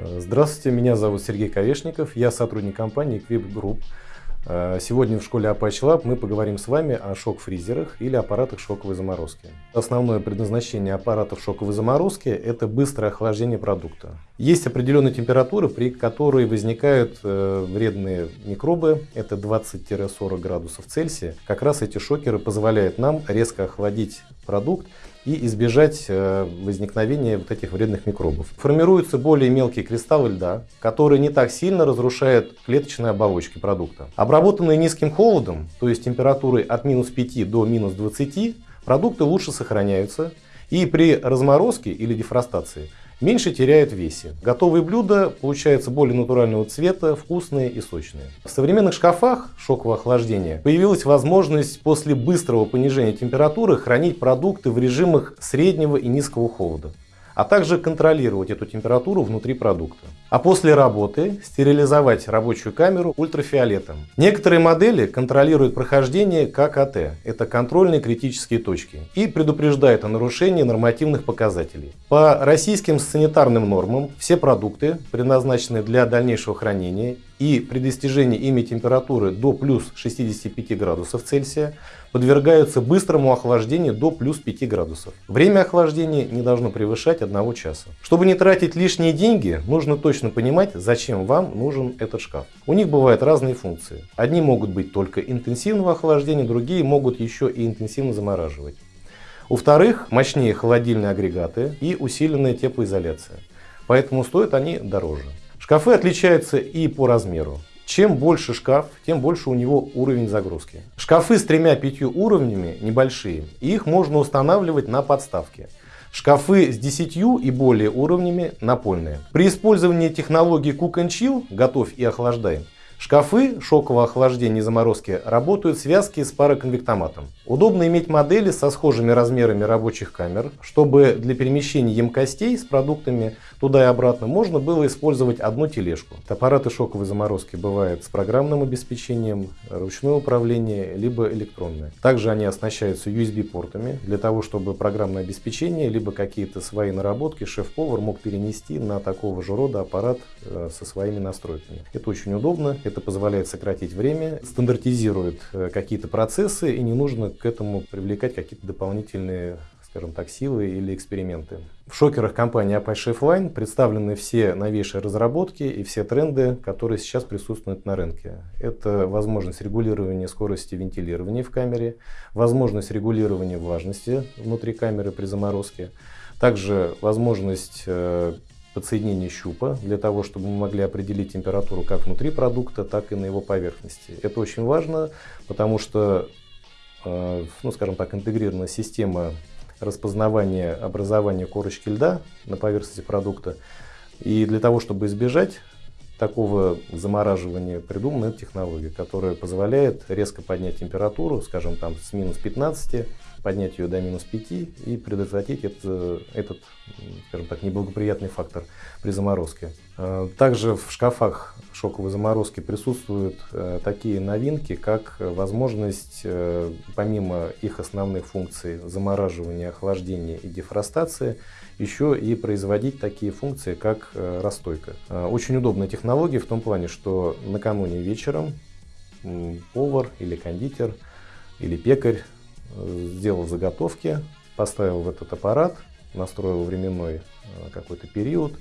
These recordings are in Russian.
Здравствуйте, меня зовут Сергей Ковешников, я сотрудник компании Equip Group. Э, сегодня в школе Apache Lab мы поговорим с вами о шок-фризерах или аппаратах шоковой заморозки. Основное предназначение аппаратов шоковой заморозки – это быстрое охлаждение продукта. Есть определенные температуры, при которой возникают э, вредные микробы, это 20-40 градусов Цельсия. Как раз эти шокеры позволяют нам резко охладить продукт и избежать э, возникновения вот этих вредных микробов. Формируются более мелкие кристаллы льда, которые не так сильно разрушают клеточные оболочки продукта. Обработанные низким холодом, то есть температурой от минус 5 до минус 20, продукты лучше сохраняются и при разморозке или дефростации меньше теряют в весе. Готовые блюда получаются более натурального цвета, вкусные и сочные. В современных шкафах шокового охлаждения появилась возможность после быстрого понижения температуры хранить продукты в режимах среднего и низкого холода а также контролировать эту температуру внутри продукта. А после работы стерилизовать рабочую камеру ультрафиолетом. Некоторые модели контролируют прохождение ККТ, это контрольные критические точки, и предупреждают о нарушении нормативных показателей. По российским санитарным нормам все продукты, предназначенные для дальнейшего хранения и при достижении ими температуры до плюс 65 градусов Цельсия, подвергаются быстрому охлаждению до плюс 5 градусов. Время охлаждения не должно превышать 1 часа. Чтобы не тратить лишние деньги, нужно точно понимать, зачем вам нужен этот шкаф. У них бывают разные функции. Одни могут быть только интенсивного охлаждения, другие могут еще и интенсивно замораживать. У вторых мощнее холодильные агрегаты и усиленная теплоизоляция. Поэтому стоят они дороже. Шкафы отличаются и по размеру. Чем больше шкаф, тем больше у него уровень загрузки. Шкафы с тремя-пятью уровнями небольшие, и их можно устанавливать на подставке. Шкафы с 10 и более уровнями напольные. При использовании технологии Cook and Chill, готовь и охлаждай, Шкафы шокового охлаждения и заморозки работают в связке с пароконвектоматом. Удобно иметь модели со схожими размерами рабочих камер, чтобы для перемещения емкостей с продуктами туда и обратно можно было использовать одну тележку. Аппараты шоковой заморозки бывают с программным обеспечением, ручное управление, либо электронное. Также они оснащаются USB-портами для того, чтобы программное обеспечение, либо какие-то свои наработки шеф-повар мог перенести на такого же рода аппарат э, со своими настройками. Это очень удобно, это позволяет сократить время, стандартизирует э, какие-то процессы и не нужно к этому привлекать какие-то дополнительные скажем так, силы или эксперименты. В шокерах компании Apache Chefline представлены все новейшие разработки и все тренды, которые сейчас присутствуют на рынке. Это возможность регулирования скорости вентилирования в камере, возможность регулирования влажности внутри камеры при заморозке, также возможность э, подсоединение щупа для того, чтобы мы могли определить температуру как внутри продукта, так и на его поверхности. Это очень важно, потому что, э, ну, скажем так, интегрированная система распознавания образования корочки льда на поверхности продукта. И для того, чтобы избежать такого замораживания, придумана эта технология, которая позволяет резко поднять температуру, скажем, там с минус 15 поднять ее до минус 5 и предотвратить это, этот, скажем так, неблагоприятный фактор при заморозке. А, также в шкафах шоковой заморозки присутствуют э, такие новинки, как возможность, э, помимо их основных функций замораживания, охлаждения и дефростации, еще и производить такие функции, как э, расстойка. Очень удобная технология в том плане, что накануне вечером повар или кондитер или пекарь сделал заготовки, поставил в этот аппарат, настроил временной э, какой-то период.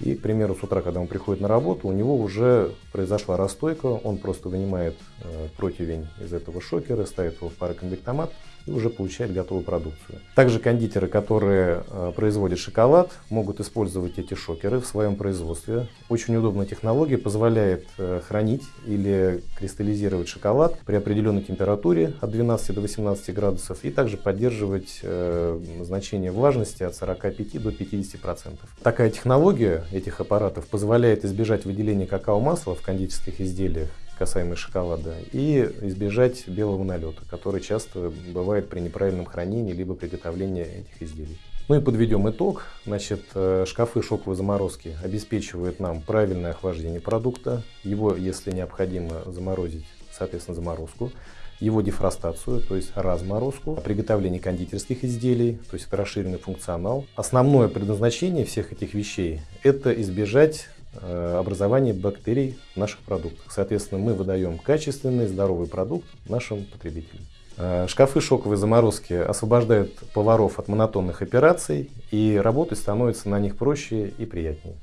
И, к примеру, с утра, когда он приходит на работу, у него уже произошла расстойка, он просто вынимает э, противень из этого шокера, ставит его в пароконвектомат и уже получает готовую продукцию. Также кондитеры, которые э, производят шоколад, могут использовать эти шокеры в своем производстве. Очень удобная технология, позволяет э, хранить или кристаллизировать шоколад при определенной температуре от 12 до 18 градусов и также поддерживать э, значение влажности от 45 до 50 процентов. Такая технология этих аппаратов позволяет избежать выделения какао-масла в кондитерских изделиях касаемо шоколада, и избежать белого налета, который часто бывает при неправильном хранении либо приготовлении этих изделий. Ну и подведем итог. Значит, э, шкафы шоковой заморозки обеспечивают нам правильное охлаждение продукта, его, если необходимо, заморозить, соответственно, заморозку, его дефростацию, то есть разморозку, приготовление кондитерских изделий, то есть это расширенный функционал. Основное предназначение всех этих вещей – это избежать э, образования бактерий в наших продуктах. Соответственно, мы выдаем качественный, здоровый продукт нашим потребителям. Э, шкафы шоковой заморозки освобождают поваров от монотонных операций, и работать становится на них проще и приятнее.